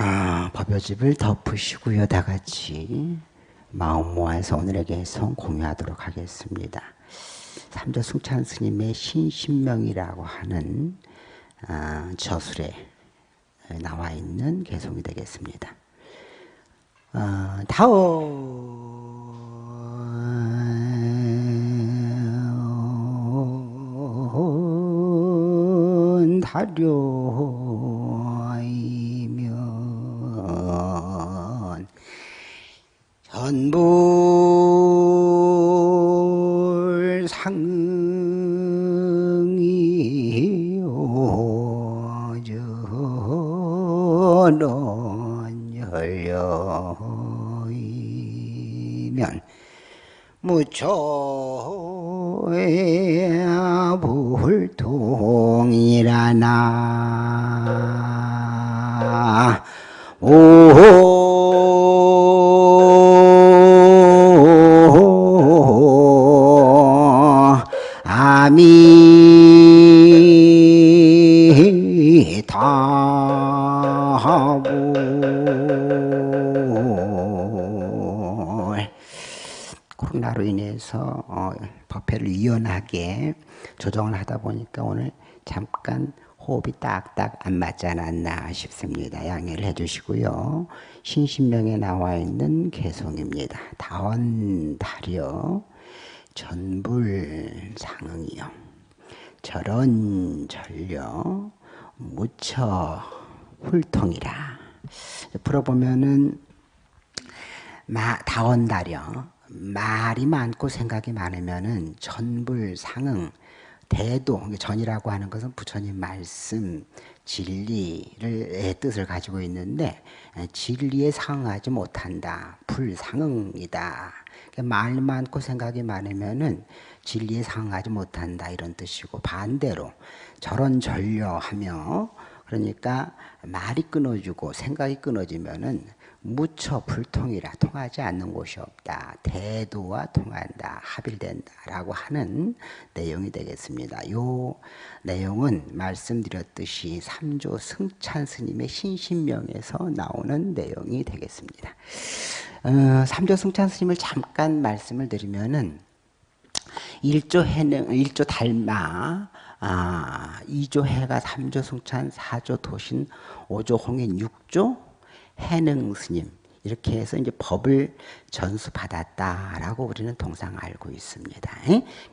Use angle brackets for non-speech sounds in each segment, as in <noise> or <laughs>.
아, 법요집을 덮으시고요, 다 같이 마음 모아서 오늘에게 성 공유하도록 하겠습니다. 삼조 승찬 스님의 신신명이라고 하는 아, 저술에 나와 있는 개송이 되겠습니다. 아, 다온 다려 전 코로나로 인해서 어, 법회를 유연하게 조정을 하다 보니까 오늘 잠깐 호흡이 딱딱 안 맞지 않았나 싶습니다. 양해를 해주시고요. 신신명에 나와 있는 개송입니다. 다원 다려 전불 상응이요. 절언 절려 무처 훌통이라. 풀어보면은 마, 다원 다려 말이 많고 생각이 많으면은 전불 상응 대도 전이라고 하는 것은 부처님 말씀 진리를 뜻을 가지고 있는데 진리에 상응하지 못한다. 불상응이다. 말 많고 생각이 많으면은 진리에 상응하지 못한다. 이런 뜻이고 반대로 저런 전려하며 그러니까 말이 끊어지고 생각이 끊어지면은 무처 불통이라 통하지 않는 곳이 없다. 대도와 통한다. 합일된다 라고 하는 내용이 되겠습니다. 요 내용은 말씀드렸듯이 삼조 승찬 스님의 신신명에서 나오는 내용이 되겠습니다. 어, 삼조 승찬 스님을 잠깐 말씀을 드리면은 일조 해능, 일조 달마, 아, 2조 해가 3조 승찬, 4조 도신, 5조 홍인, 6조 해능 스님 이렇게 해서 이제 법을 전수받았다라고 우리는 통상 알고 있습니다.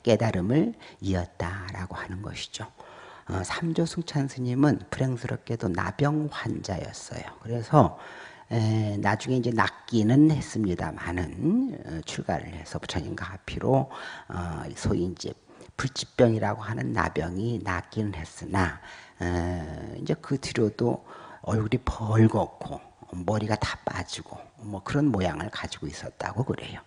깨달음을 이었다라고 하는 것이죠. 어, 삼조 승찬 스님은 불행스럽게도 나병 환자였어요. 그래서 에, 나중에 이제 낫기는 했습니다만은 어, 출가를 해서 부처님과 합의로 어, 소위 이제 불치병이라고 하는 나병이 낫기는 했으나 에, 이제 그 뒤로도 얼굴이 벌겋고 머리가 다 빠지고 뭐 그런 모양을 가지고 있었다고 그래요.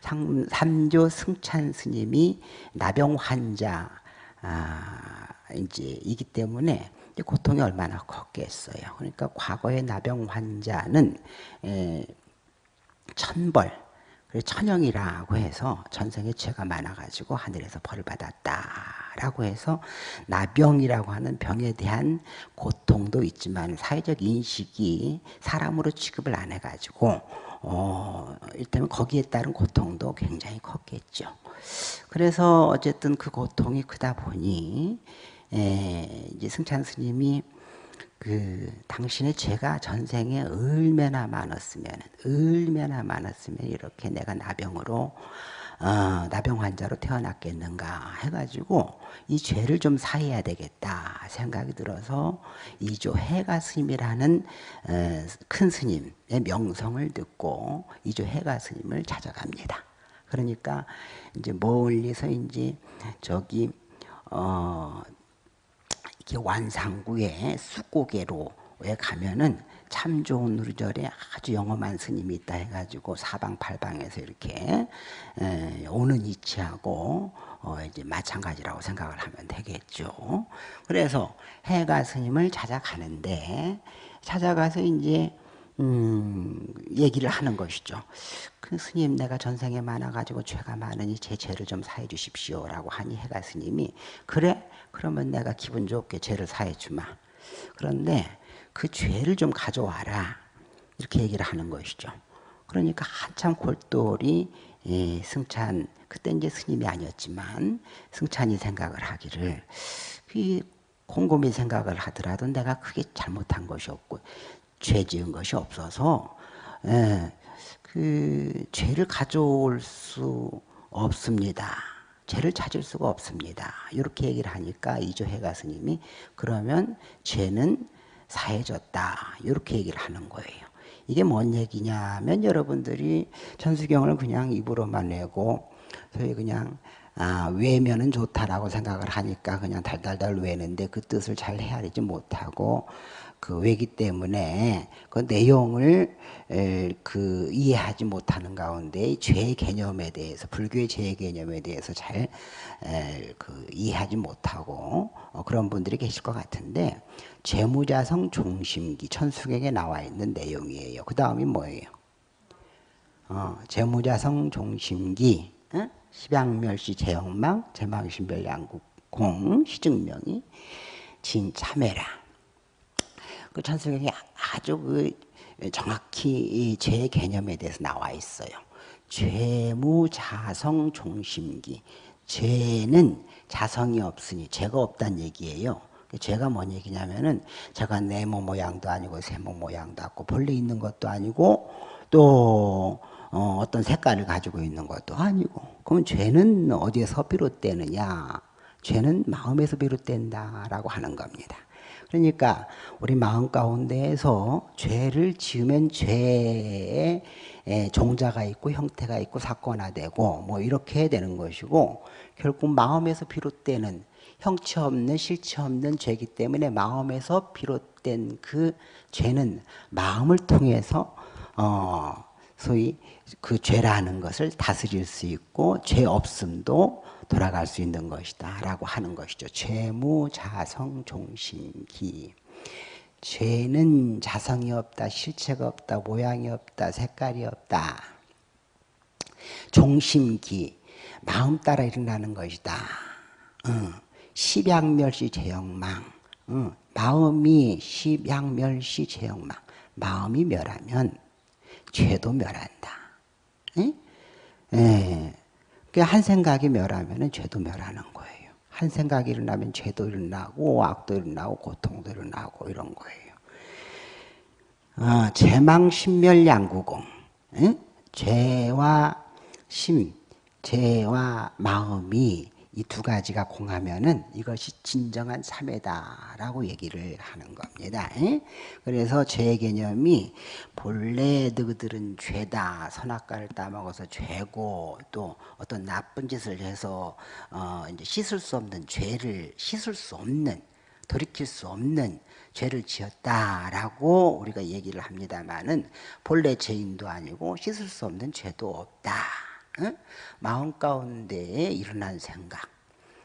삼, 삼조 승찬 스님이 나병 환자 아, 이제 이기 때문에 고통이 얼마나 컸겠어요. 그러니까 과거의 나병 환자는 에, 천벌, 천영이라고 해서 전생에 죄가 많아가지고 하늘에서 벌을 받았다 라고 해서 나병이라고 하는 병에 대한 고통도 있지만 사회적 인식이 사람으로 취급을 안 해가지고 어, 일단 거기에 따른 고통도 굉장히 컸겠죠. 그래서 어쨌든 그 고통이 크다 보니 에, 이제 승찬 스님이 그 당신의 죄가 전생에 얼마나 많았으면 얼마나 많았으면 이렇게 내가 나병으로 어, 나병 환자로 태어났겠는가 해가지고 이 죄를 좀 사해야 되겠다 생각이 들어서 이조 해가 스님이라는 어, 큰 스님의 명성을 듣고 이조 해가 스님을 찾아갑니다. 그러니까 이제 멀리서 이제 저기 어 이렇게 완상구의 쑥고개로에 가면은 참 좋은 누르절에 아주 영험한 스님이 있다 해가지고 사방팔방에서 이렇게 에, 오는 이치하고 어, 이제 마찬가지라고 생각을 하면 되겠죠. 그래서 해가 스님을 찾아가는데 찾아가서 이제 음, 얘기를 하는 것이죠. 그 스님 내가 전생에 많아가지고 죄가 많으니 제 죄를 좀 사해 주십시오 라고 하니 해가 스님이 그래 그러면 내가 기분 좋게 죄를 사해 주마. 그런데 그 죄를 좀 가져와라. 이렇게 얘기를 하는 것이죠. 그러니까 한참 골똘히 예, 승찬 그때 이제 스님이 아니었지만 승찬이 생각을 하기를 그 곰곰이 생각을 하더라도 내가 크게 잘못한 것이 없고 죄 지은 것이 없어서 예, 그 죄를 가져올 수 없습니다. 죄를 찾을 수가 없습니다. 이렇게 얘기를 하니까 이조해가 스님이 그러면 죄는 사해졌다. 이렇게 얘기를 하는 거예요. 이게 뭔 얘기냐면 여러분들이 천수경을 그냥 입으로만 내고 소위 그냥 아, 외면은 좋다라고 생각을 하니까 그냥 달달달 외는데 그 뜻을 잘 헤아리지 못하고 그 외기 때문에 그 내용을 에, 그 이해하지 못하는 가운데 죄 개념에 대해서 불교의 죄 개념에 대해서 잘 에, 그 이해하지 못하고 어, 그런 분들이 계실 것 같은데 재무자성 종심기 천수경에 나와 있는 내용이에요. 그 다음이 뭐예요? 어, 재무자성 종심기 어? 십양멸시 제형망 제망신별 양국공 시증명이 진참해라. 그 천수경이 아주 그 정확히 죄 개념에 대해서 나와 있어요. 죄무자성 종심기. 죄는 자성이 없으니 죄가 없다는 얘기예요. 죄가 뭔 얘기냐면은 제가 네모 모양도 아니고 세모 모양도 없고 본래 있는 것도 아니고 또 어, 떤 색깔을 가지고 있는 것도 아니고 그러면 죄는 어디에서 비롯되느냐 죄는 마음에서 비롯된다라고 하는 겁니다 그러니까 우리 마음 가운데에서 죄를 지으면 죄의 종자가 있고 형태가 있고 사건화되고 뭐 이렇게 되는 것이고 결국 마음에서 비롯되는 형체 없는 실체 없는 죄이기 때문에 마음에서 비롯된 그 죄는 마음을 통해서 어 소위 그 죄라는 것을 다스릴 수 있고 죄 없음도 돌아갈 수 있는 것이다 라고 하는 것이죠. 죄무 자성 종신기 죄는 자성이 없다, 실체가 없다, 모양이 없다, 색깔이 없다. 종심기 마음 따라 일어나는 것이다. 응. 십양멸시 제영망 응. 마음이 십양멸시 제영망 마음이 멸하면 죄도 멸한다. 응? 예. 한 생각이 멸하면 죄도 멸하는 거예요. 한 생각이 일어나면 죄도 일어나고 악도 일어나고 고통도 일어나고 이런 거예요. 어, 제망신멸 양구공 응? 죄와 심, 죄와 마음이 이 두 가지가 공하면은 이것이 진정한 참회다라고 얘기를 하는 겁니다. 그래서 죄 개념이 본래 너희들은 죄다 선악과를 따먹어서 죄고 또 어떤 나쁜 짓을 해서 어 이제 씻을 수 없는 죄를 씻을 수 없는 돌이킬 수 없는 죄를 지었다라고 우리가 얘기를 합니다만은 본래 죄인도 아니고 씻을 수 없는 죄도 없다. 마음 가운데에 일어난 생각,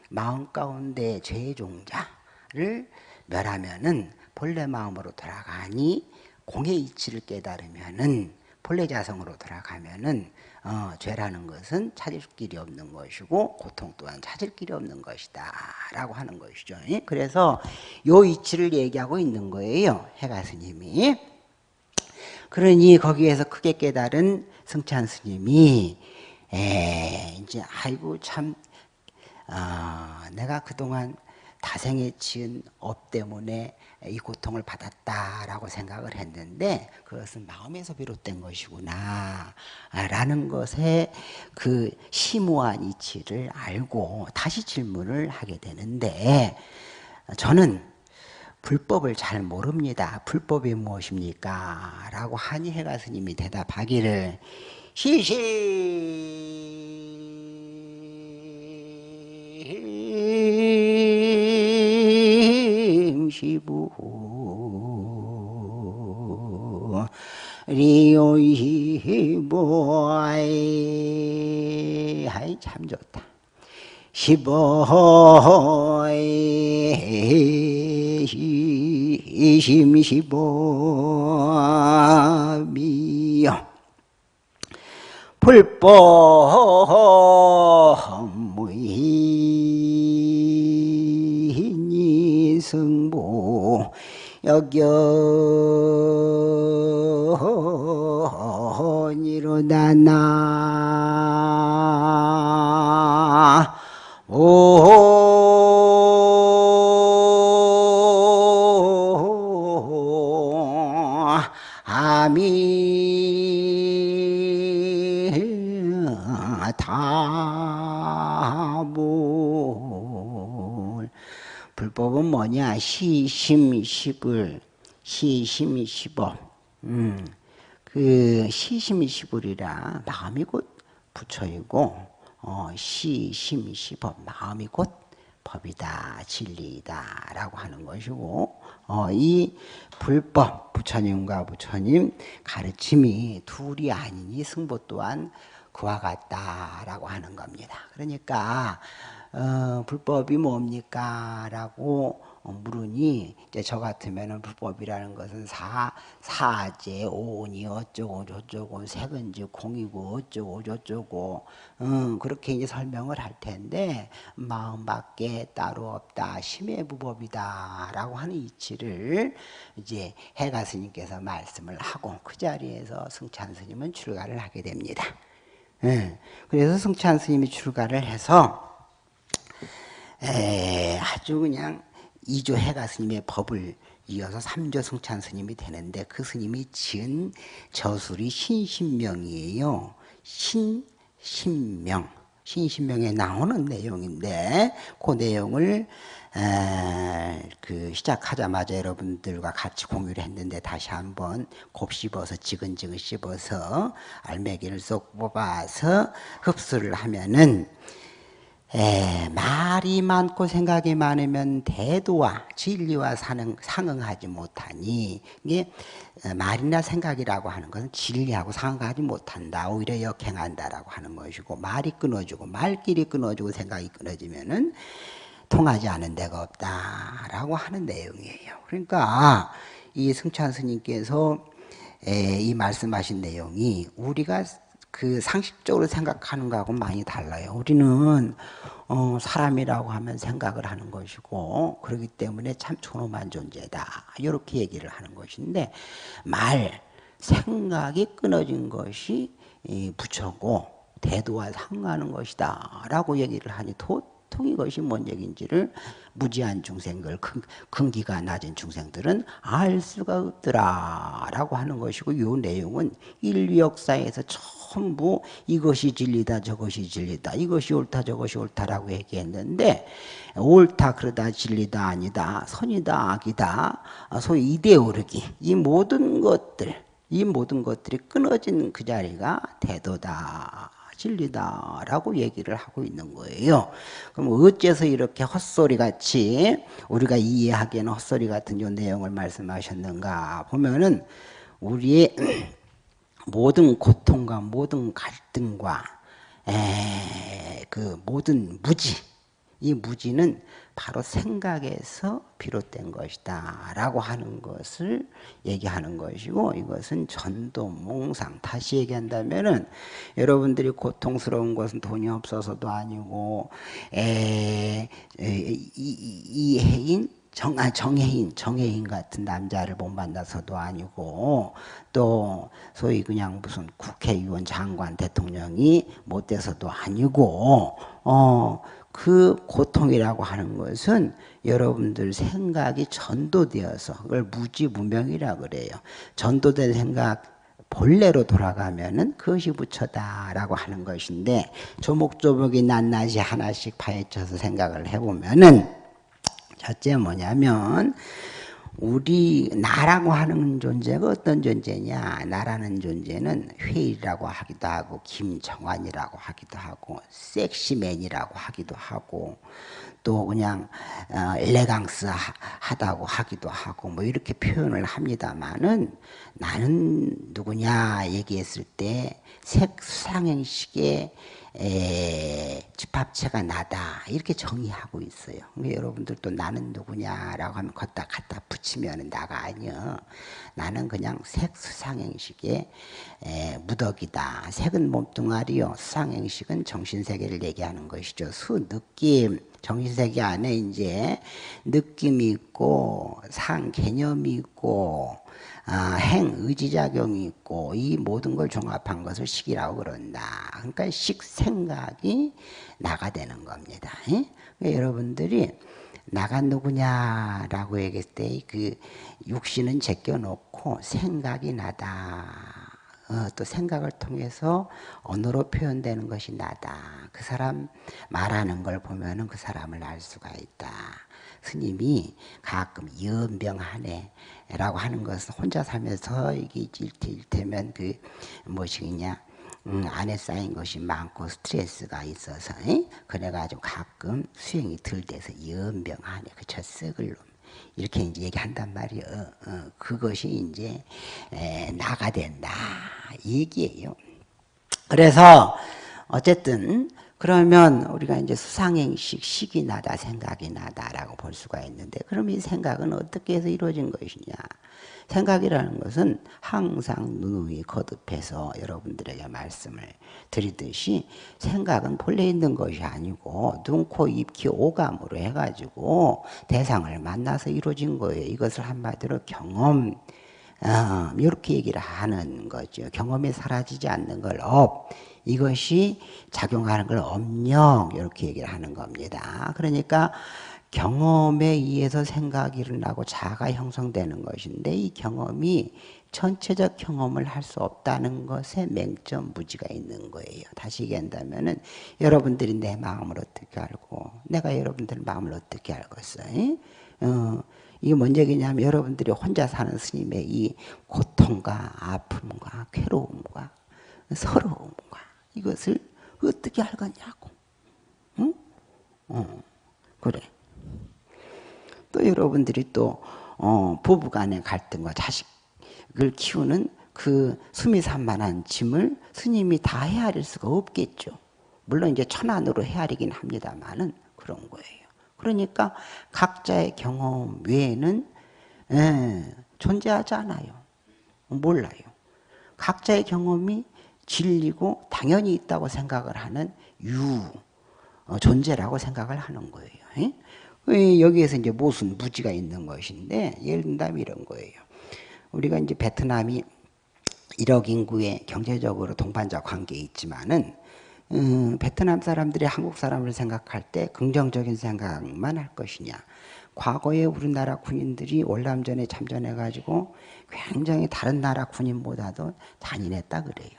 마음 가운데 죄의 종자를 멸하면은 본래 마음으로 돌아가니 공의 이치를 깨달으면은 본래 자성으로 돌아가면은 어, 죄라는 것은 찾을 길이 없는 것이고 고통 또한 찾을 길이 없는 것이다 라고 하는 것이죠. 그래서 요 이치를 얘기하고 있는 거예요 해가 스님이. 그러니 거기에서 크게 깨달은 승찬 스님이 에 이제 아이고 참 아, 내가 그동안 다생에 지은 업 때문에 이 고통을 받았다라고 생각을 했는데 그것은 마음에서 비롯된 것이구나 라는 것에 그 심오한 이치를 알고 다시 질문을 하게 되는데 저는 불법을 잘 모릅니다. 불법이 무엇입니까? 라고 한이해가 스님이 대답하기를 시심 시부 리오이보아이. 아이 참 좋다. 시보이. 심시보미요 불법무인이 승보 여견이로다 나 오 불법은 뭐냐? 시심시불 시심시법 음, 그 시심시불이라 마음이 곧 부처이고 어, 시심시법 마음이 곧 법이다 진리다라고 하는 것이고 어, 이 불법 부처님과 부처님 가르침이 둘이 아니니 승보 또한 그와 같다라고 하는 겁니다. 그러니까 어, 불법이 뭡니까? 라고 물으니 이제 저 같으면은 불법이라는 것은 사 사제 오니 어쩌고 저쩌고 색은지 공이고 어쩌고 저쩌고 음, 그렇게 이제 설명을 할 텐데 마음밖에 따로 없다 심의 부법이다라고 하는 이치를 이제 해가 스님께서 말씀을 하고 그 자리에서 승찬 스님은 출가를 하게 됩니다. 예, 그래서 승찬 스님이 출가를 해서 에, 아주 그냥 이조 해가 스님의 법을 이어서 삼조 승찬 스님이 되는데 그 스님이 지은 저술이 신신명이에요. 신신명. 신신명에 나오는 내용인데 그 내용을 에, 그 시작하자마자 여러분들과 같이 공유를 했는데 다시 한번 곱씹어서 지근지근 씹어서 알맹이를 쏙 뽑아서 흡수를 하면은 에, 말이 많고 생각이 많으면 대도와 진리와 상응, 상응하지 못하니 이게 말이나 생각이라고 하는 것은 진리하고 상응하지 못한다 오히려 역행한다라고 하는 것이고 말이 끊어지고 말길이 끊어지고 생각이 끊어지면은 통하지 않은 데가 없다라고 하는 내용이에요. 그러니까 이 승찬 스님께서 이 말씀하신 내용이 우리가 그 상식적으로 생각하는 거하고 많이 달라요. 우리는 어, 사람이라고 하면 생각을 하는 것이고 그렇기 때문에 참 존엄한 존재다. 이렇게 얘기를 하는 것인데 말, 생각이 끊어진 것이 부처고 대도와 상하는 것이다. 라고 얘기를 하니 도통 이것이 뭔 얘기인지를 무지한 중생들, 근, 기가 낮은 중생들은 알 수가 없더라. 라고 하는 것이고 이 내용은 인류 역사에서 처음 전부 이것이 진리다 저것이 진리다 이것이 옳다 저것이 옳다라고 얘기했는데 옳다 그러다 진리다 아니다 선이다 악이다 소위 이데오르기 이 모든 것들 이 모든 것들이 끊어진 그 자리가 대도다 진리다라고 얘기를 하고 있는 거예요. 그럼 어째서 이렇게 헛소리 같이 우리가 이해하기에는 헛소리 같은 요 내용을 말씀하셨는가 보면은 우리의 모든 고통과 모든 갈등과 에, 그 모든 무지 이 무지는 바로 생각에서 비롯된 것이다 라고 하는 것을 얘기하는 것이고 이것은 전도 몽상 다시 얘기한다면 은 여러분들이 고통스러운 것은 돈이 없어서도 아니고 에, 에, 이, 이 해인 정, 아, 정혜인, 정혜인 같은 남자를 못 만나서도 아니고 또 소위 그냥 무슨 국회의원, 장관, 대통령이 못 돼서도 아니고 어, 그 고통이라고 하는 것은 여러분들 생각이 전도되어서 그걸 무지무명이라 그래요. 전도된 생각 본래로 돌아가면은 그것이 부처다라고 하는 것인데 조목조목이 낱낱이 하나씩 파헤쳐서 생각을 해보면은 첫째 뭐냐면 우리 나라고 하는 존재가 어떤 존재냐? 나라는 존재는 회의라고 하기도 하고 김정환이라고 하기도 하고 섹시맨이라고 하기도 하고 또 그냥 어, 엘레강스 하다고 하기도 하고 뭐 이렇게 표현을 합니다만은 나는 누구냐 얘기했을 때 색상행식의 에, 집합체가 나다 이렇게 정의하고 있어요. 여러분들도 나는 누구냐라고 하면 걷다 갖다 붙이 합치면 나가 아니여. 나는 그냥 색 수상행식의 무덕이다. 색은 몸뚱아리요. 수상행식은 정신세계를 얘기하는 것이죠. 수 느낌 정신세계 안에 이제 느낌이 있고 상 개념이 있고 아, 행 의지작용이 있고 이 모든 걸 종합한 것을 식이라고 그런다. 그러니까 식 생각이 나가 되는 겁니다. 그러니까 여러분들이 나가 누구냐라고 얘기했을 때 그 육신은 제껴놓고 생각이 나다. 어, 또 생각을 통해서 언어로 표현되는 것이 나다. 그 사람 말하는 걸 보면 은 그 사람을 알 수가 있다. 스님이 가끔 연병하네 라고 하는 것은 혼자 살면서 이게 일테면 그 무엇이냐 음, 안에 쌓인 것이 많고 스트레스가 있어서 에? 그래가지고 가끔 수행이 덜 돼서 연병하네 그저 썩을 놈 이렇게 이제 얘기한단 말이에요. 어, 어, 그것이 이제 에, 나가 된다 얘기예요. 그래서 어쨌든 그러면 우리가 이제 수상행식 식이 나다 생각이 나다라고 볼 수가 있는데 그럼 이 생각은 어떻게 해서 이루어진 것이냐 생각이라는 것은 항상 누누이 거듭해서 여러분들에게 말씀을 드리듯이 생각은 본래 있는 것이 아니고 눈, 코, 입, 기, 오감으로 해가지고 대상을 만나서 이루어진 거예요. 이것을 한마디로 경험 어, 이렇게 얘기를 하는 거죠. 경험이 사라지지 않는 걸 업, 이것이 작용하는 걸 업력 이렇게 얘기를 하는 겁니다. 그러니까 경험에 의해서 생각이 일어나고 자아가 형성되는 것인데 이 경험이 전체적 경험을 할 수 없다는 것에 맹점 무지가 있는 거예요. 다시 얘기한다면 은 여러분들이 내 마음을 어떻게 알고 내가 여러분들 마음을 어떻게 알겠어요? 어, 이게 뭔 얘기냐면 여러분들이 혼자 사는 스님의 이 고통과 아픔과 괴로움과 서러움과 이것을 어떻게 알겠냐고. 응? 어, 그래. 또 여러분들이 또 어, 부부 간의 갈등과 자식을 키우는 그 수미산만한 짐을 스님이 다 헤아릴 수가 없겠죠. 물론 이제 천안으로 헤아리긴 합니다만은 그런 거예요. 그러니까 각자의 경험 외에는 예, 존재하지 않아요. 몰라요. 각자의 경험이 진리고 당연히 있다고 생각을 하는 유 어, 존재라고 생각을 하는 거예요. 예? 여기에서 이제 무슨 무지가 있는 것인데 예를 든다면 이런 거예요. 우리가 이제 베트남이 1억 인구의 경제적으로 동반자 관계에 있지만은 음, 베트남 사람들이 한국 사람을 생각할 때 긍정적인 생각만 할 것이냐. 과거에 우리나라 군인들이 월남전에 참전해 가지고 굉장히 다른 나라 군인보다도 잔인했다 그래요.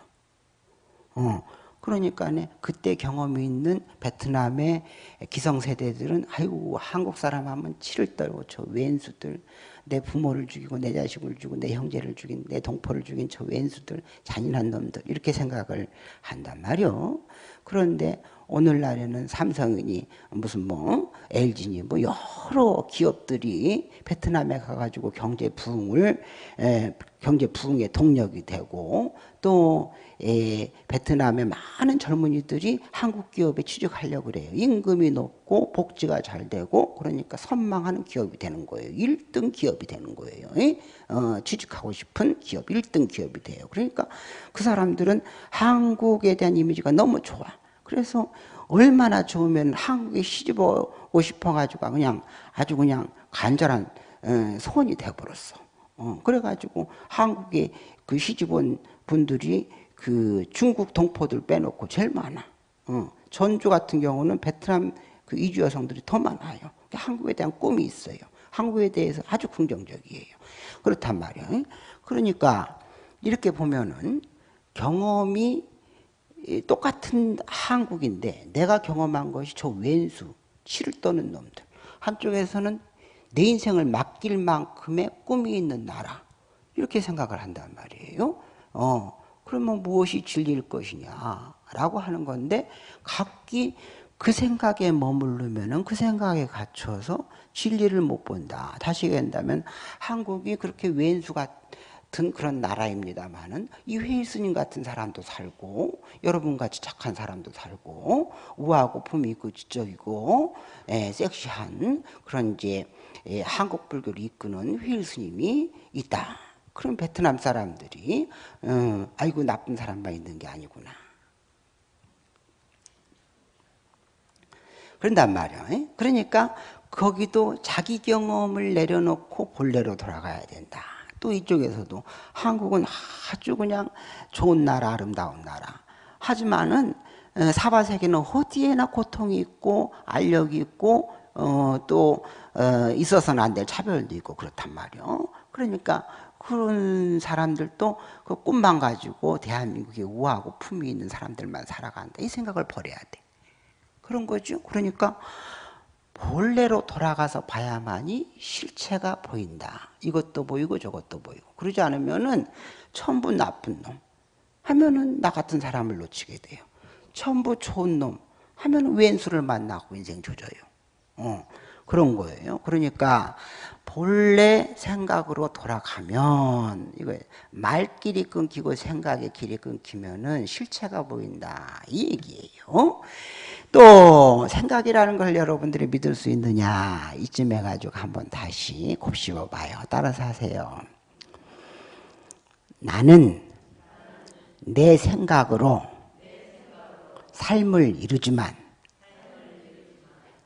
어, 그러니까 그때 경험이 있는 베트남의 기성세대들은 아이고 한국 사람 하면 치를 떨고 저 왼수들 내 부모를 죽이고 내 자식을 죽이고 내 형제를 죽인 내 동포를 죽인 저 왼수들 잔인한 놈들 이렇게 생각을 한단 말이요. 그런데 오늘날에는 삼성이 무슨 뭐 LG니 뭐 여러 기업들이 베트남에 가가지고 경제 부흥을 에, 경제 부흥의 동력이 되고 또 에, 베트남의 많은 젊은이들이 한국 기업에 취직하려고 그래요. 임금이 높고 복지가 잘 되고 그러니까 선망하는 기업이 되는 거예요. 1등 기업이 되는 거예요. 어, 취직하고 싶은 기업 1등 기업이 돼요. 그러니까 그 사람들은 한국에 대한 이미지가 너무 좋아. 그래서 얼마나 좋으면 한국에 시집 오고 싶어가지고 그냥 아주 그냥 간절한 어, 소원이 되어버렸어. 어, 그래가지고 한국에 그 시집 온 분들이 그 중국 동포들 빼놓고 제일 많아. 어, 전주 같은 경우는 베트남 그 이주 여성들이 더 많아요. 한국에 대한 꿈이 있어요. 한국에 대해서 아주 긍정적이에요. 그렇단 말이에요. 그러니까 이렇게 보면은 경험이 똑같은 한국인데 내가 경험한 것이 저 왼수 치를 떠는 놈들. 한쪽에서는 내 인생을 맡길 만큼의 꿈이 있는 나라. 이렇게 생각을 한단 말이에요. 어, 그러면 무엇이 진리일 것이냐 라고 하는 건데 각기 그 생각에 머무르면 그 생각에 갇혀서 진리를 못 본다. 다시 얘기한다면 한국이 그렇게 왼수가 같은 그런 나라입니다만은 이 회의 스님 같은 사람도 살고 여러분 같이 착한 사람도 살고 우아하고 품이 있고 지적이고 에, 섹시한 그런 이제 에, 한국 불교를 이끄는 회의 스님이 있다. 그럼 베트남 사람들이 어, 아이고 나쁜 사람만 있는 게 아니구나. 그런단 말이야. 그러니까 거기도 자기 경험을 내려놓고 본래로 돌아가야 된다. 또 이쪽에서도 한국은 아주 그냥 좋은 나라, 아름다운 나라. 하지만은 어, 사바 세계는 어디에나 고통이 있고 알력이 있고 어, 또 어, 있어서는 안 될 차별도 있고 그렇단 말이요. 그러니까 그런 사람들도 그 꿈만 가지고 대한민국에 우아하고 품위 있는 사람들만 살아간다. 이 생각을 버려야 돼. 그런 거죠. 그러니까 본래로 돌아가서 봐야만이 실체가 보인다. 이것도 보이고 저것도 보이고. 그러지 않으면은 전부 나쁜 놈 하면은 나 같은 사람을 놓치게 돼요. 전부 좋은 놈 하면 왼수를 만나고 인생 조져요. 어, 그런 거예요. 그러니까 본래 생각으로 돌아가면 이거 말길이 끊기고 생각의 길이 끊기면은 실체가 보인다 이 얘기예요. 또 생각이라는 걸 여러분들이 믿을 수 있느냐 이쯤 해가지고 한번 다시 곱씹어 봐요. 따라서 하세요. 나는 내 생각으로 삶을 이루지만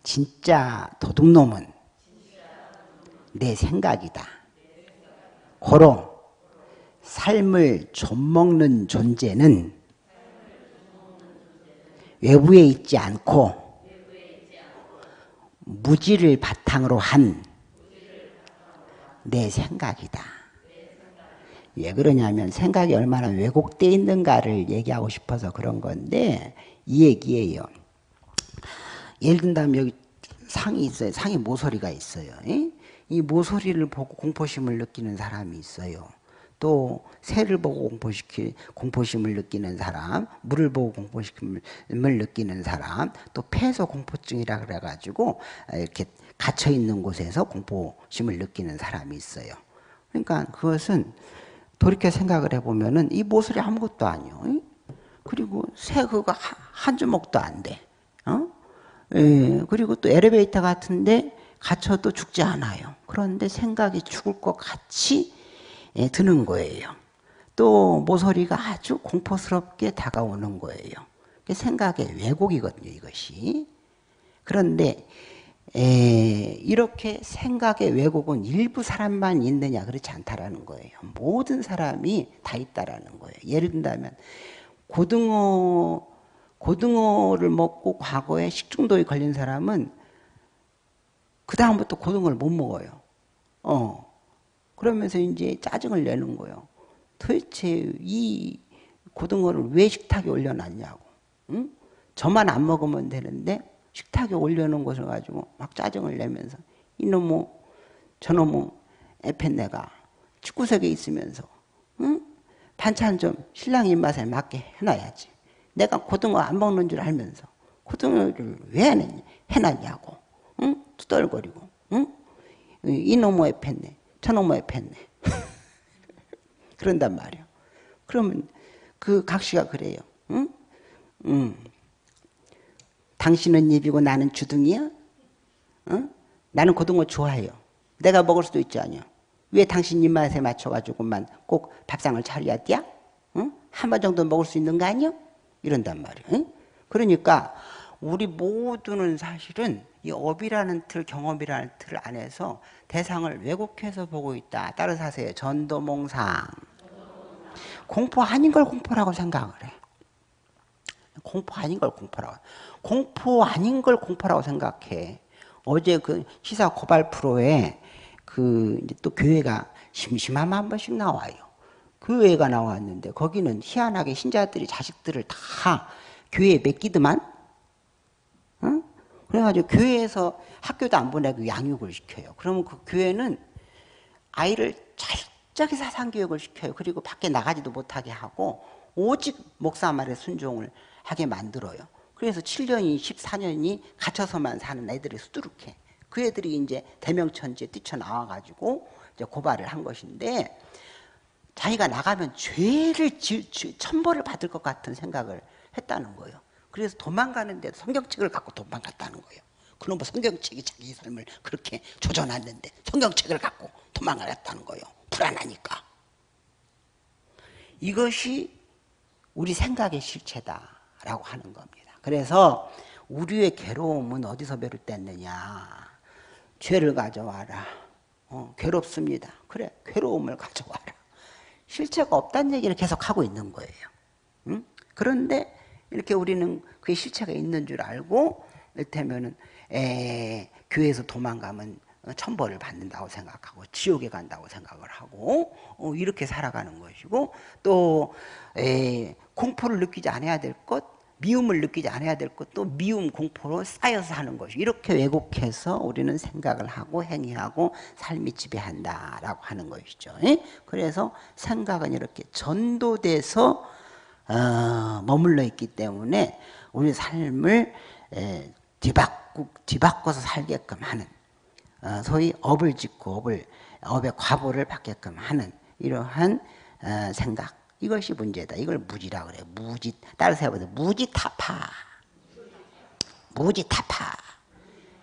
진짜 도둑놈은 내 생각이다. 고로 삶을 좀먹는 존재는 외부에 있지 않고 무지를 바탕으로 한 내 생각이다. 왜 그러냐면 생각이 얼마나 왜곡되어 있는가를 얘기하고 싶어서 그런 건데 이 얘기예요. 예를 든다면 여기 상이 있어요. 상에 모서리가 있어요. 이 모서리를 보고 공포심을 느끼는 사람이 있어요. 또 새를 보고 공포시키, 공포심을 느끼는 사람, 물을 보고 공포심을 느끼는 사람, 또 폐소 공포증이라 그래가지고 이렇게 갇혀 있는 곳에서 공포심을 느끼는 사람이 있어요. 그러니까 그것은 돌이켜 생각을 해보면은 이 모서리 아무것도 아니요. 그리고 새 그거 한 주먹도 안 돼. 어? 예, 그리고 또 엘리베이터 같은데 갇혀도 죽지 않아요. 그런데 생각이 죽을 것 같이 예, 드는 거예요. 또 모서리가 아주 공포스럽게 다가오는 거예요. 생각의 왜곡이거든요, 이것이. 그런데 에, 이렇게 생각의 왜곡은 일부 사람만 있느냐 그렇지 않다라는 거예요. 모든 사람이 다 있다라는 거예요. 예를 든다면 고등어 고등어를 먹고 과거에 식중독에 걸린 사람은 그 다음부터 고등어를 못 먹어요. 어. 그러면서 이제 짜증을 내는 거예요. 도대체 이 고등어를 왜 식탁에 올려놨냐고. 응? 저만 안 먹으면 되는데 식탁에 올려놓은 것을 가지고 막 짜증을 내면서 이놈의 저놈의 에펜네가 축구석에 있으면서 응? 반찬 좀 신랑 입맛에 맞게 해놔야지. 내가 고등어 안 먹는 줄 알면서 고등어를 왜 해놨냐고. 응? 투덜거리고. 응? 이놈의 에펜네. 저놈의 팼네. <laughs> 그런단 말이야. 그러면 그 각시가 그래요. 응? 응. 당신은 입이고 나는 주둥이야? 응? 나는 고등어 좋아해요. 내가 먹을 수도 있지 않냐. 왜 당신 입맛에 맞춰가지고만 꼭 밥상을 차려야 돼? 응? 한번 정도 먹을 수 있는 거 아니야? 이런단 말이야. 응? 그러니까 우리 모두는 사실은 이 업이라는 틀, 경험이라는 틀 안에서 대상을 왜곡해서 보고 있다. 따라서 하세요. 전도몽상. 공포 아닌 걸 공포라고 생각을 해. 공포 아닌 걸 공포라고. 공포 아닌 걸 공포라고 생각해. 어제 그 시사 고발 프로에 그 이제 또 교회가 심심하면 한 번씩 나와요. 교회가 나왔는데 거기는 희한하게 신자들이 자식들을 다 교회에 맡기더만 그래가지고 교회에서 학교도 안 보내고 양육을 시켜요. 그러면 그 교회는 아이를 철저히 사상교육을 시켜요. 그리고 밖에 나가지도 못하게 하고 오직 목사 말에 순종을 하게 만들어요. 그래서 7년이 14년이 갇혀서만 사는 애들이 수두룩해. 그 애들이 이제 대명천지에 뛰쳐나와가지고 이제 고발을 한 것인데 자기가 나가면 죄를 지, 지, 천벌을 받을 것 같은 생각을 했다는 거예요. 그래서 도망가는데 성경책을 갖고 도망갔다는 거예요. 그놈의 뭐 성경책이 자기 삶을 그렇게 조져놨는데 성경책을 갖고 도망갔다는 거예요. 불안하니까. 이것이 우리 생각의 실체다라고 하는 겁니다. 그래서 우리의 괴로움은 어디서 비롯됐느냐. 죄를 가져와라. 어, 괴롭습니다. 그래, 괴로움을 가져와라. 실체가 없다는 얘기를 계속 하고 있는 거예요. 응? 그런데 이렇게 우리는 그게 실체가 있는 줄 알고 이를테면은 에, 교회에서 도망가면 천벌을 받는다고 생각하고 지옥에 간다고 생각을 하고 어, 이렇게 살아가는 것이고 또 에, 공포를 느끼지 않아야 될 것, 미움을 느끼지 않아야 될 것도 미움, 공포로 쌓여서 하는 것이 이렇게 왜곡해서 우리는 생각을 하고 행위하고 삶이 지배한다라고 하는 것이죠. 그래서 생각은 이렇게 전도돼서 어, 머물러 있기 때문에 우리 삶을 에, 뒤바꾸, 뒤바꿔서 살게끔 하는 어, 소위 업을 짓고 업을 업의 과보를 받게끔 하는 이러한 어, 생각 이것이 문제다. 이걸 무지라 그래. 무지 따라서 해보세요. 무지타파. 무지타파.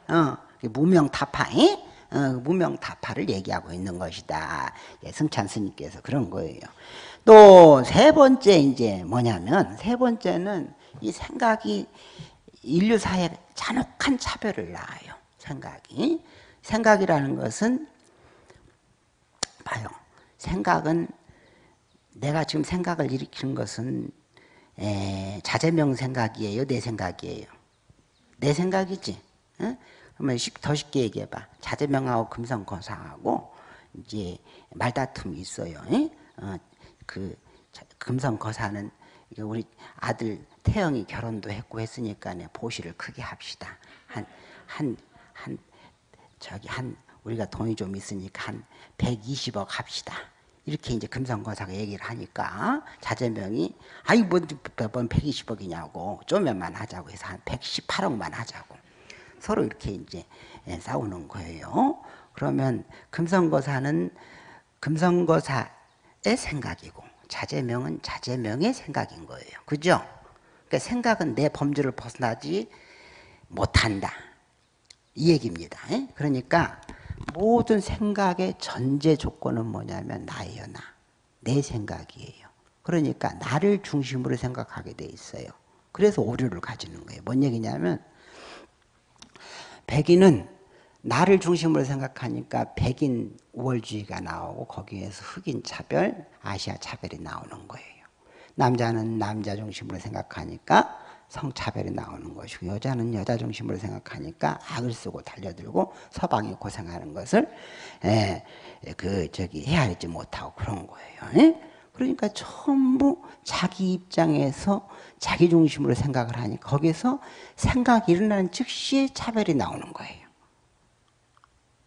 어, 무명타파. 어, 무명타파를 얘기하고 있는 것이다. 예, 승찬 스님께서 그런 거예요. 또 세 번째 이제 뭐냐면 세 번째는 이 생각이 인류사에 잔혹한 차별을 낳아요. 생각이. 생각이라는 것은 봐요. 생각은 내가 지금 생각을 일으키는 것은 에, 자제명 생각이에요? 내 생각이에요? 내 생각이지. 어? 그러면 더 쉽게 얘기해봐. 자제명하고 금성거사하고 이제 말다툼이 있어요. 어, 그 금성거사는 우리 아들 태영이 결혼도 했고 했으니까 보시를 크게 합시다. 한, 한, 한, 저기 한, 우리가 돈이 좀 있으니까 한 120억 합시다. 이렇게 이제 금성거사가 얘기를 하니까 자제명이 아이 뭔, 뭔 120억이냐고 좀면만 하자고 해서 한 118억만 하자고 서로 이렇게 이제 예, 싸우는 거예요. 그러면 금성거사는 금성거사의 생각이고 자제명은 자제명의 생각인 거예요. 그죠? 그러니까 생각은 내 범주를 벗어나지 못한다. 이 얘기입니다. 예? 그러니까 모든 생각의 전제 조건은 뭐냐면 나예요, 나. 내 생각이에요. 그러니까 나를 중심으로 생각하게 돼 있어요. 그래서 오류를 가지는 거예요. 뭔 얘기냐면 백인은 나를 중심으로 생각하니까 백인 우월주의가 나오고 거기에서 흑인 차별, 아시아 차별이 나오는 거예요. 남자는 남자 중심으로 생각하니까 성차별이 나오는 것이고 여자는 여자 중심으로 생각하니까 악을 쓰고 달려들고 서방이 고생하는 것을 에, 그 저기 헤아리지 못하고 그런 거예요. 에? 그러니까 전부 자기 입장에서 자기 중심으로 생각을 하니 거기서 생각이 일어나는 즉시 차별이 나오는 거예요.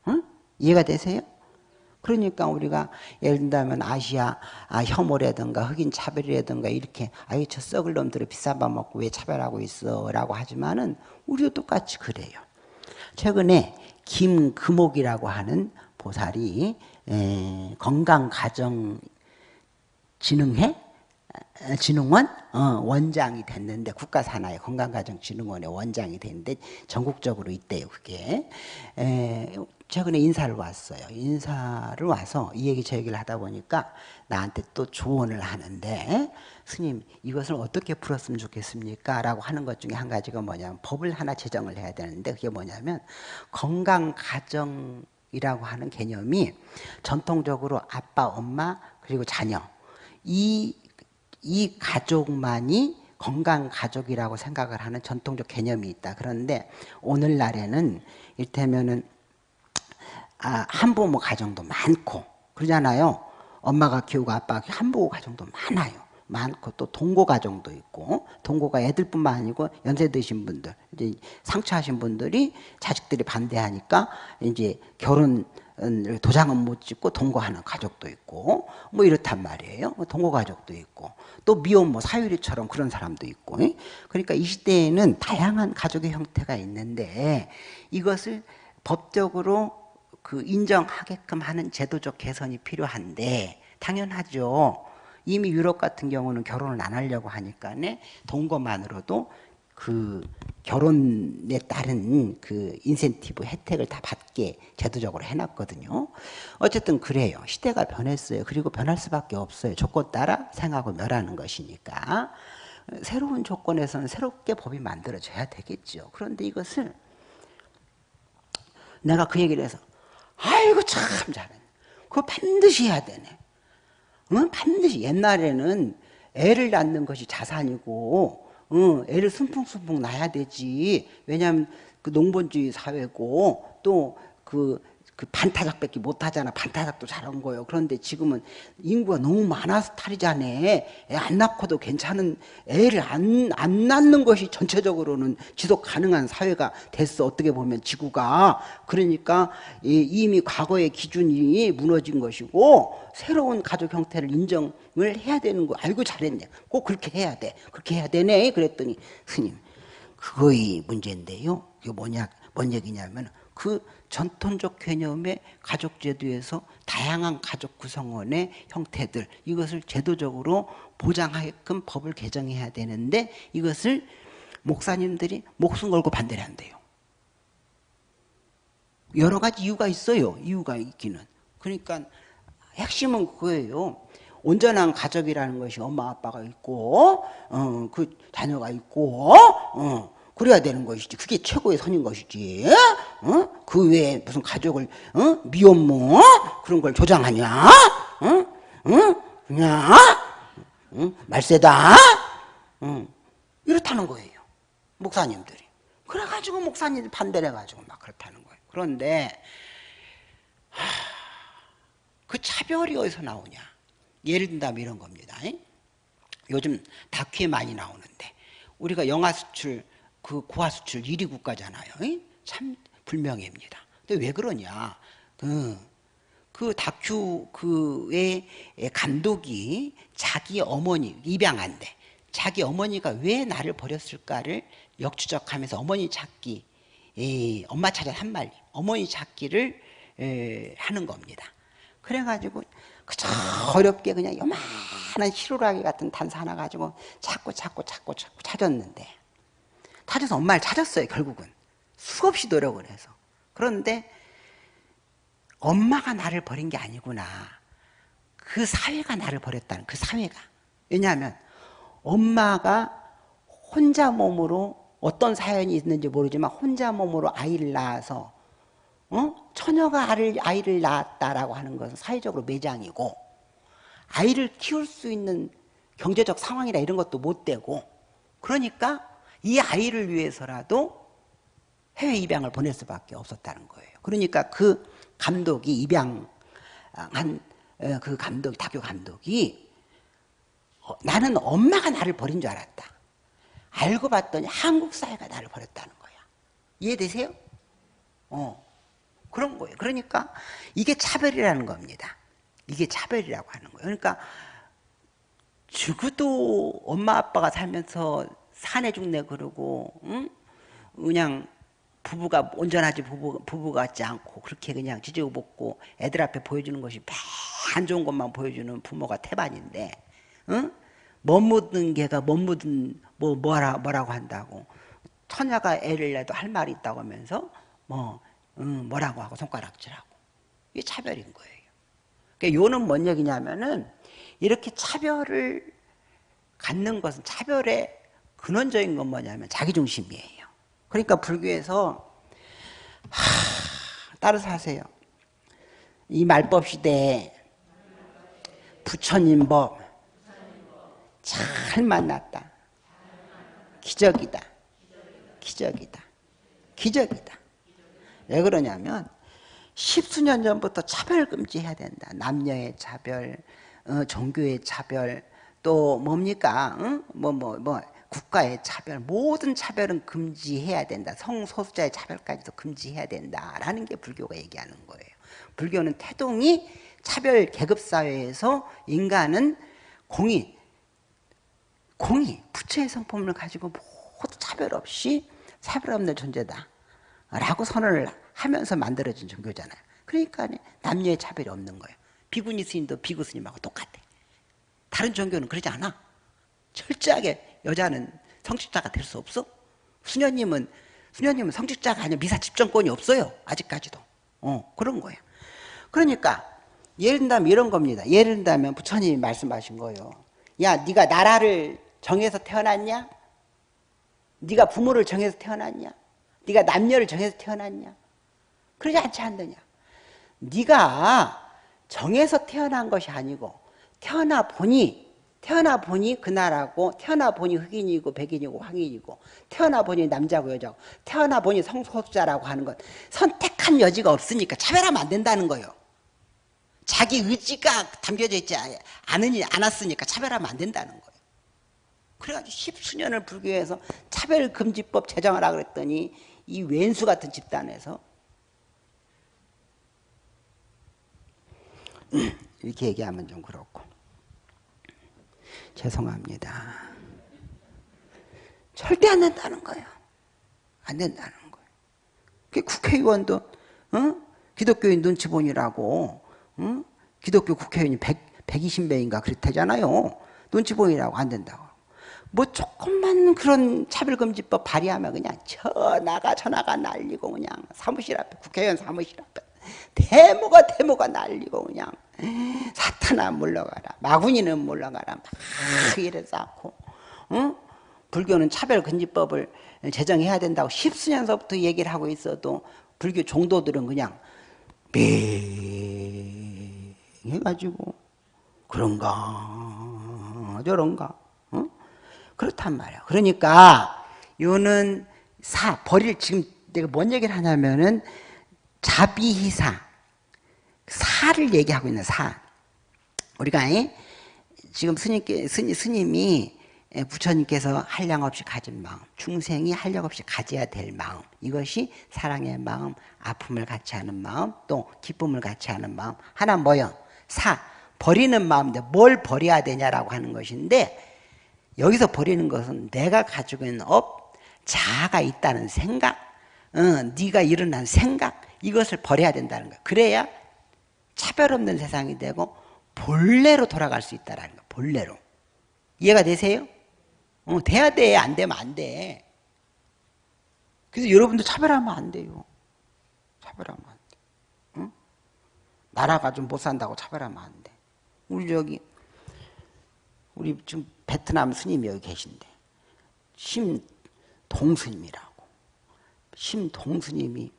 응? 이해가 되세요? 그러니까 우리가 예를 든다면 아시아 아, 혐오라든가 흑인 차별이라든가 이렇게 아유 저 썩을 놈들을 비싼 밥 먹고 왜 차별하고 있어 라고 하지만은 우리도 똑같이 그래요. 최근에 김금옥이라고 하는 보살이 에, 건강가정 진흥회 진흥원 어, 원장이 됐는데 국가산하의 건강가정진흥원의 원장이 됐는데 전국적으로 있대요 그게 에, 최근에 인사를 왔어요. 인사를 와서 이 얘기 저 얘기를 하다 보니까 나한테 또 조언을 하는데 스님 이것을 어떻게 풀었으면 좋겠습니까? 라고 하는 것 중에 한 가지가 뭐냐면 법을 하나 제정을 해야 되는데 그게 뭐냐면 건강가정이라고 하는 개념이 전통적으로 아빠, 엄마 그리고 자녀 이, 이 가족만이 건강 가족이라고 생각을 하는 전통적 개념이 있다. 그런데 오늘날에는 일테면은 아, 한부모 가정도 많고 그러잖아요. 엄마가 키우고 아빠가 키우고 한부모 가정도 많아요. 많고 또 동거 가정도 있고 동거가 애들뿐만 아니고 연세 드신 분들 이제 상처하신 분들이 자식들이 반대하니까 이제 결혼 도장은 못 찍고 동거하는 가족도 있고 뭐 이렇단 말이에요. 뭐 동거 가족도 있고 또 미혼 뭐 사유리처럼 그런 사람도 있고 그러니까 이 시대에는 다양한 가족의 형태가 있는데 이것을 법적으로 그 인정하게끔 하는 제도적 개선이 필요한데 당연하죠. 이미 유럽 같은 경우는 결혼을 안 하려고 하니까 동거만으로도 그 결혼에 따른 그 인센티브 혜택을 다 받게 제도적으로 해놨거든요. 어쨌든 그래요. 시대가 변했어요. 그리고 변할 수밖에 없어요. 조건 따라 생하고 멸하는 것이니까. 새로운 조건에서는 새롭게 법이 만들어져야 되겠죠. 그런데 이것을 내가 그 얘기를 해서 아이고 참 잘해. 그거 반드시 해야 되네. 응? 반드시 옛날에는 애를 낳는 것이 자산이고 응, 애를 순풍순풍 낳아야 되지. 왜냐하면 그 농본주의 사회고 또그 그 반타작밖에 못하잖아. 반타작도 잘한 거예요. 그런데 지금은 인구가 너무 많아서 탈이잖아. 애안 낳고도 괜찮은 애를 안, 안 낳는 것이 전체적으로는 지속 가능한 사회가 됐어. 어떻게 보면 지구가. 그러니까 이미 과거의 기준이 무너진 것이고 새로운 가족 형태를 인정을 해야 되는 거 알고 잘했네. 꼭 그렇게 해야 돼. 그렇게 해야 되네. 그랬더니 스님 그거의 문제인데요. 이게 뭐냐, 뭔 얘기냐면 그 전통적 개념의 가족 제도에서 다양한 가족 구성원의 형태들 이것을 제도적으로 보장하게끔 법을 개정해야 되는데 이것을 목사님들이 목숨 걸고 반대를 한대요. 여러 가지 이유가 있어요. 이유가 있기는. 그러니까 핵심은 그거예요. 온전한 가족이라는 것이 엄마 아빠가 있고 어, 그 자녀가 있고 어, 그래야 되는 것이지. 그게 최고의 선인 것이지. 어? 그 외에 무슨 가족을 어? 미혼모 그런 걸 조장하냐? 어? 어? 그냥 어? 말세다. 어? 이렇다는 거예요. 목사님들이. 그래가지고 목사님들 반대를 해가지고 막 그렇다는 거예요. 그런데 하, 그 차별이 어디서 나오냐? 예를 든다면 이런 겁니다. 요즘 다큐에 많이 나오는데 우리가 영화 수출 그 고화 수출 1위 국가잖아요. 참 불명예입니다. 근데 왜 그러냐? 그, 그 다큐 그의 감독이 자기 어머니 입양한데 자기 어머니가 왜 나를 버렸을까를 역추적하면서 어머니 찾기, 에, 엄마 찾아 한말 어머니 찾기를 에, 하는 겁니다. 그래가지고 그저 어렵게 그냥 요만한 히로라기 같은 단서 하나 가지고 찾고 찾고 찾고 찾고 찾았는데 찾아서 엄마를 찾았어요 결국은. 수없이 노력을 해서. 그런데 엄마가 나를 버린 게 아니구나. 그 사회가 나를 버렸다는 그 사회가. 왜냐하면 엄마가 혼자 몸으로 어떤 사연이 있는지 모르지만 혼자 몸으로 아이를 낳아서 어? 처녀가 아이를, 아이를 낳았다라고 하는 것은 사회적으로 매장이고 아이를 키울 수 있는 경제적 상황이나 이런 것도 못 되고 그러니까 이 아이를 위해서라도 해외 입양을 보낼 수밖에 없었다는 거예요. 그러니까 그 감독이 입양한 어, 그 감독, 다교 감독이 어, 나는 엄마가 나를 버린 줄 알았다. 알고 봤더니 한국 사회가 나를 버렸다는 거야. 이해되세요? 어. 그런 거예요. 그러니까 이게 차별이라는 겁니다. 이게 차별이라고 하는 거예요. 그러니까 죽어도 엄마 아빠가 살면서 사내 죽네 그러고 응? 그냥 부부가 온전하지 부부, 부부 같지 않고 그렇게 그냥 지지고 볶고 애들 앞에 보여주는 것이 안 좋은 것만 보여주는 부모가 태반인데 응? 못 묻은 개가 못 묻은 뭐 뭐라 뭐라고 한다고 처녀가 애를 내도 할 말이 있다고 하면서 뭐 응, 뭐라고 하고 손가락질하고 이게 차별인 거예요. 그러니까 요는 뭔 얘기냐면은 이렇게 차별을 갖는 것은 차별의 근원적인 건 뭐냐면 자기중심이에요. 그러니까 불교에서 하, 따라서 하세요. 이 말법 시대에 부처님 법 잘 만났다. 기적이다. 기적이다. 기적이다. 왜 그러냐면 십수년 전부터 차별 금지해야 된다. 남녀의 차별, 어, 종교의 차별, 또 뭡니까? 뭐뭐뭐 뭐, 뭐, 국가의 차별, 모든 차별은 금지해야 된다. 성소수자의 차별까지도 금지해야 된다라는 게 불교가 얘기하는 거예요. 불교는 태동이 차별 계급 사회에서 인간은 공의, 공의, 부처의 성품을 가지고 모두 차별 없이 차별 없는 존재다 라고 선언을 하면서 만들어진 종교잖아요. 그러니까 남녀의 차별이 없는 거예요. 비구니 스님도 비구 스님하고 똑같아. 다른 종교는 그러지 않아. 철저하게 여자는 성직자가 될 수 없어. 수녀님은 수녀님은 성직자가 아니라 미사 집정권이 없어요. 아직까지도. 어 그런 거야. 그러니까 예를 든다면 이런 겁니다. 예를 든다면 부처님이 말씀하신 거예요. 야, 네가 나라를 정해서 태어났냐? 네가 부모를 정해서 태어났냐? 네가 남녀를 정해서 태어났냐? 그러지 않지 않느냐? 네가 정해서 태어난 것이 아니고 태어나 보니 태어나 보니 그 나라고 태어나 보니 흑인이고 백인이고 황인이고 태어나 보니 남자고 여자고 태어나 보니 성소수자라고 하는 건 선택한 여지가 없으니까 차별하면 안 된다는 거예요. 자기 의지가 담겨져 있지 않으니 않았으니까 차별하면 안 된다는 거예요. 그래가지고 십수년을 불교에서 차별금지법 제정하라 그랬더니 이 왼수 같은 집단에서 <clears throat> 이렇게 얘기하면 좀 그렇고 죄송합니다. 절대 안 된다는 거예요. 안 된다는 거예요. 국회의원도 어? 기독교인 눈치 보니라고 어? 기독교 국회의원이 100, 120명인가 그렇다잖아요. 눈치 보이라고 안 된다고. 뭐 조금만 그런 차별금지법 발의하면 그냥 저나가 저나가 날리고 그냥 사무실 앞에 국회의원 사무실 앞에 대모가 대모가 날리고 그냥 사탄아 물러가라 마구니는 물러가라 막 이래서 않고 응? 불교는 차별금지법을 제정해야 된다고 십수년서부터 얘기를 하고 있어도 불교 종도들은 그냥 매 해가지고 그런가 저런가 어? 그렇단 말이야. 그러니까 요는 사 버릴 지금 내가 뭔 얘기를 하냐면은 자비희사 사를 얘기하고 있는 사. 우리가 지금 스님께 스님, 스님이 부처님께서 한량 없이 가진 마음, 중생이 한량 없이 가져야 될 마음, 이것이 사랑의 마음, 아픔을 같이 하는 마음, 또 기쁨을 같이 하는 마음. 하나 뭐요? 사 버리는 마음인데 뭘 버려야 되냐라고 하는 것인데 여기서 버리는 것은 내가 가지고 있는 업, 자아가 있다는 생각, 어, 네가 일어난 생각 이것을 버려야 된다는 거야. 그래야 차별 없는 세상이 되고 본래로 돌아갈 수 있다는 거야. 본래로. 이해가 되세요? 어, 돼야 돼. 안 되면 안 돼. 그래서 여러분도 차별하면 안 돼요. 차별하면 안 돼. 응? 나라가 좀 못 산다고 차별하면 안 돼. 우리 저기 우리 지금 베트남 스님이 여기 계신데 심동스님이라고 심동스님이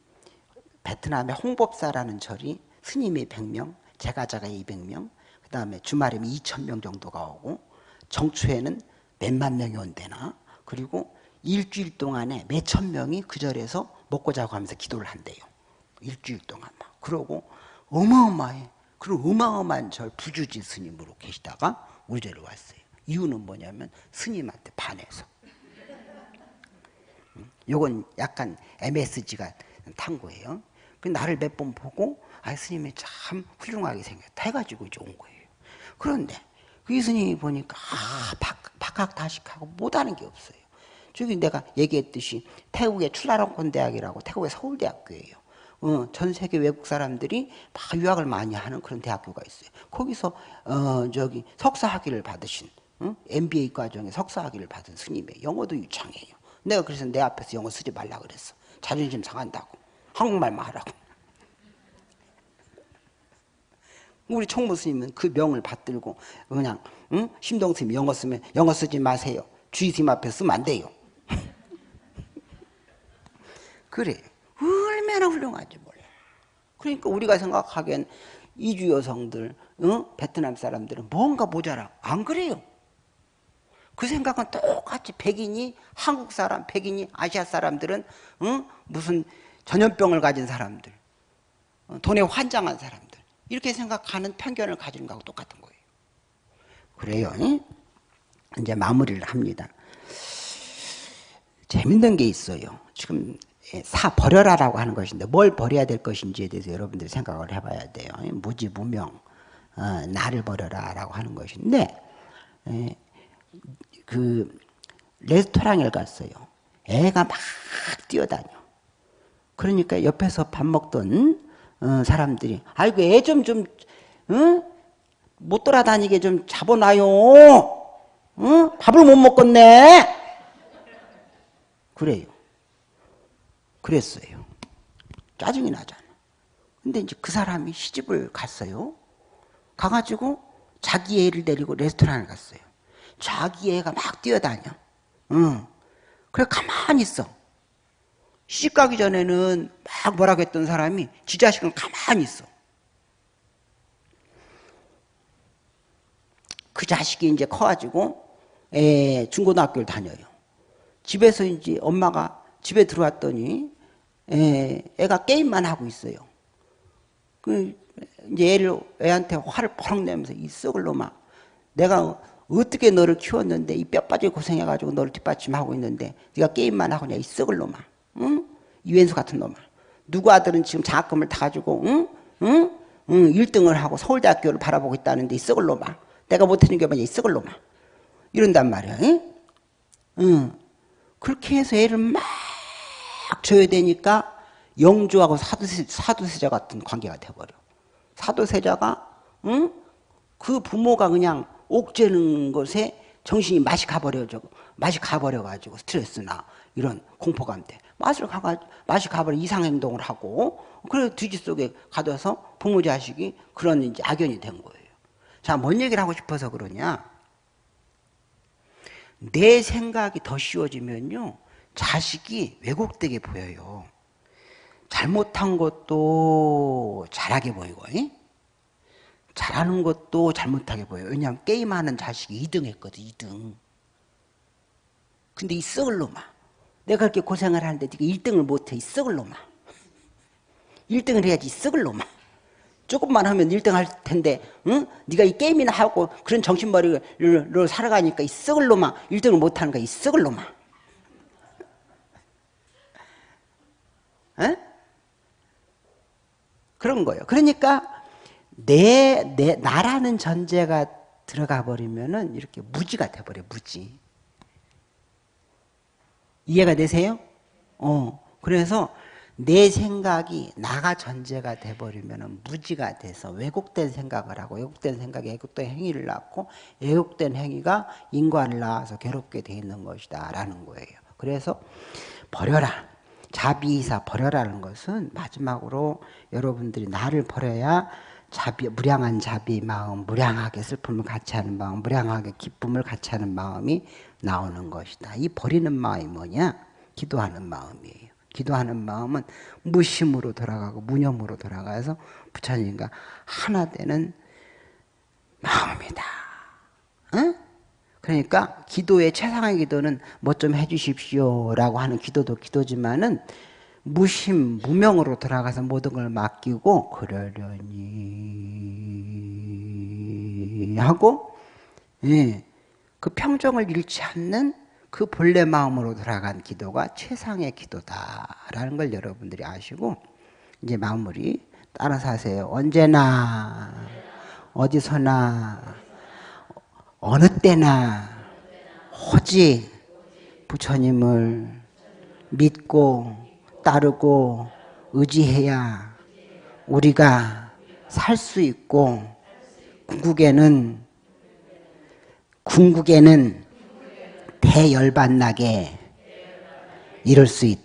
베트남의 홍법사라는 절이 스님이 100명, 제가자가 200명, 그 다음에 주말이면 2천명 정도가 오고 정초에는 몇만 명이 온대나 그리고 일주일 동안에 몇 천 명이 그 절에서 먹고 자고 하면서 기도를 한대요. 일주일 동안 막. 그러고 어마어마해. 그리고 어마어마한 절 부주지 스님으로 계시다가 우리 절에 왔어요. 이유는 뭐냐면 스님한테 반해서. 요건 약간 MSG가 탄 거예요. 그 나를 몇 번 보고 아 스님이 참 훌륭하게 생겼다 해가지고 이제 온 거예요. 그런데 그 스님이 보니까 아 박, 박학다식하고 못하는 게 없어요. 저기 내가 얘기했듯이 태국의 출라롱콘 대학이라고 태국의 서울대학교예요. 어, 전 세계 외국 사람들이 막 유학을 많이 하는 그런 대학교가 있어요. 거기서 어, 저기 석사 학위를 받으신 어? MBA 과정에 석사 학위를 받은 스님의 영어도 유창해요. 내가 그래서 내 앞에서 영어 쓰지 말라 그랬어. 자존심 상한다고. 한국말만 하라고. 우리 총무 스님은 그 명을 받들고 그냥 응? 심동 스님 영어 쓰면 영어 쓰지 마세요. 주의 스님 앞에 쓰면 안 돼요. <laughs> 그래. 얼마나 훌륭한지 몰라. 그러니까 우리가 생각하기엔 이주 여성들, 어? 베트남 사람들은 뭔가 모자라. 안 그래요. 그 생각은 똑같이 백인이 한국 사람, 백인이 아시아 사람들은 어? 무슨 전염병을 가진 사람들, 어? 돈에 환장한 사람들 이렇게 생각하는 편견을 가지는 거하고 똑같은 거예요. 그래요. 응? 이제 마무리를 합니다. 재밌는 게 있어요. 지금 예, 사 버려라라고 하는 것인데 뭘 버려야 될 것인지에 대해서 여러분들이 생각을 해봐야 돼요. 무지무명 어, 나를 버려라라고 하는 것인데 예, 그 레스토랑에 갔어요. 애가 막 뛰어다녀. 그러니까 옆에서 밥 먹던 어, 사람들이 아이고 애 좀좀 응? 못 돌아다니게 좀 잡아놔요. 응? 밥을 못 먹겠네. 그래요. 그랬어요. 짜증이 나잖아. 근데 이제 그 사람이 시집을 갔어요. 가가지고 자기 애를 데리고 레스토랑을 갔어요. 자기 애가 막 뛰어다녀. 응. 그래, 가만히 있어. 시집 가기 전에는 막 뭐라고 했던 사람이 지 자식은 가만히 있어. 그 자식이 이제 커가지고 에, 중고등학교를 다녀요. 집에서 이제 엄마가 집에 들어왔더니 에, 애가 게임만 하고 있어요. 그 이제 애를 애한테 화를 펑 내면서 이 썩을 놈아 내가 어떻게 너를 키웠는데 이 뼈 빠지 고생해가지고 너를 뒷받침하고 있는데 네가 게임만 하고냐 이 썩을 놈아 응? 이wen수 같은 놈아 누구 아들은 지금 장학금을 타가지고 응? 응? 응 1등을 하고 서울대학교를 바라보고 있다는데 이 썩을 놈아 내가 못해준 게 뭐냐 이 썩을 놈아 이런단 말이야 응? 응. 그렇게 해서 애를 막 줘야 되니까 영주하고 사두세, 사두세자 같은 관계가 돼버려 사도세자가 응? 그 부모가 그냥 옥죄는 것에 정신이 맛이 가버려져 맛이 가버려가지고 스트레스나 이런 공포감 때 맛을 가가 맛이 가버려 이상 행동을 하고 그래 뒤지 속에 가둬서 부모 자식이 그런 이제 악연이 된 거예요. 자, 뭔 얘기를 하고 싶어서 그러냐? 내 생각이 더 쉬워지면요 자식이 왜곡되게 보여요. 잘못한 것도 잘하게 보이고 이? 잘하는 것도 잘못하게 보여요. 왜냐하면 게임하는 자식이 2등 했거든 2등. 근데 이 썩을 놈아 내가 그렇게 고생을 하는데 네가 1등을 못해 이 썩을 놈아 1등을 해야지 이 썩을 놈아 조금만 하면 1등 할 텐데 응? 네가 이 게임이나 하고 그런 정신머리로 살아가니까 이 썩을 놈아 1등을 못하는 거야 이 썩을 놈아 에? 그런 거예요. 그러니까 내, 내, 나라는 전제가 들어가 버리면은 이렇게 무지가 돼버려, 무지. 이해가 되세요? 어. 그래서 내 생각이 나가 전제가 돼버리면은 무지가 돼서 왜곡된 생각을 하고 왜곡된 생각에 왜곡된 행위를 낳고 왜곡된 행위가 인과를 낳아서 괴롭게 돼 있는 것이다 라는 거예요. 그래서 버려라. 자비이사 버려라는 것은 마지막으로 여러분들이 나를 버려야 자비, 무량한 자비 마음, 무량하게 슬픔을 같이 하는 마음, 무량하게 기쁨을 같이 하는 마음이 나오는 것이다. 이 버리는 마음이 뭐냐? 기도하는 마음이에요. 기도하는 마음은 무심으로 돌아가고 무념으로 돌아가서 부처님과 하나 되는 마음이다. 응? 그러니까 기도의 최상의 기도는 뭐 좀 해주십시오라고 하는 기도도 기도지만은 무심 무명으로 들어가서 모든 걸 맡기고 그러려니 하고 예, 그 평정을 잃지 않는 그 본래 마음으로 들어간 기도가 최상의 기도다라는 걸 여러분들이 아시고 이제 마무리 따라서 하세요. 언제나 어디서나 어느 때나 오직 부처님을 믿고 따르고 의지해야 우리가 살 수 있고 궁극에는 궁극에는 대열반나게 이룰 수 있다.